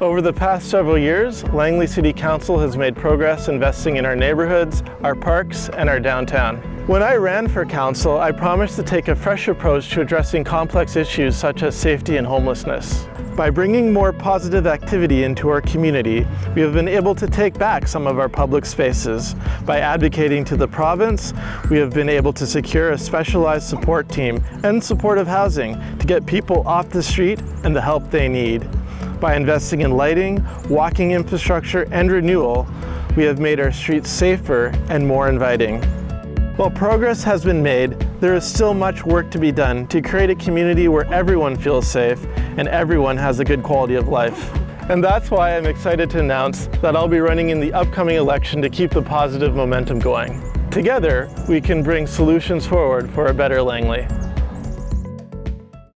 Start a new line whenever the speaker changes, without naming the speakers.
Over the past several years, Langley City Council has made progress investing in our neighborhoods, our parks, and our downtown. When I ran for council, I promised to take a fresh approach to addressing complex issues such as safety and homelessness. By bringing more positive activity into our community, we have been able to take back some of our public spaces. By advocating to the province, we have been able to secure a specialized support team and supportive housing to get people off the street and the help they need. By investing in lighting, walking infrastructure, and renewal, we have made our streets safer and more inviting. While progress has been made, there is still much work to be done to create a community where everyone feels safe and everyone has a good quality of life. And that's why I'm excited to announce that I'll be running in the upcoming election to keep the positive momentum going. Together, we can bring solutions forward for a better Langley.